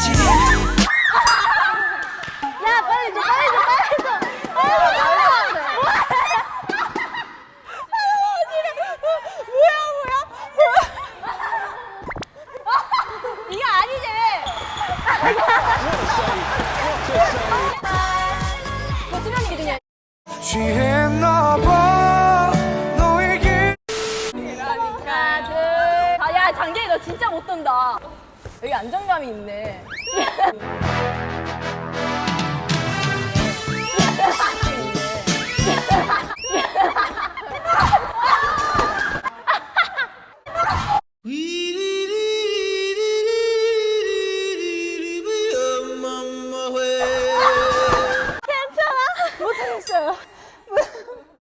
거지 야 빨리 줘 빨리 줘 빨리 줘 빨리 줘 이게 아니지. 그 수면이거든요. 취했나봐 너에게. 하나 둘. 아야 장재희 너 진짜 못 떤다. 여기 안정감이 있네. 괜찮아? 못하겠어요.